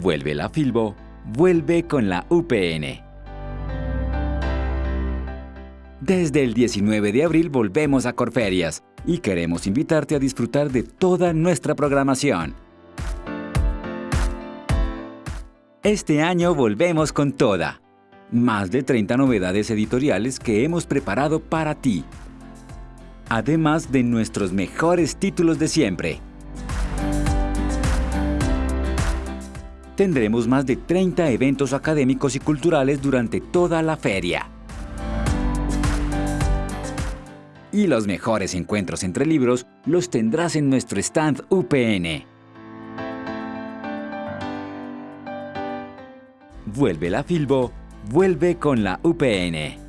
Vuelve la Filbo, vuelve con la UPN. Desde el 19 de abril volvemos a Corferias y queremos invitarte a disfrutar de toda nuestra programación. Este año volvemos con toda. Más de 30 novedades editoriales que hemos preparado para ti. Además de nuestros mejores títulos de siempre. Tendremos más de 30 eventos académicos y culturales durante toda la feria. Y los mejores encuentros entre libros los tendrás en nuestro stand UPN. Vuelve la Filbo, vuelve con la UPN.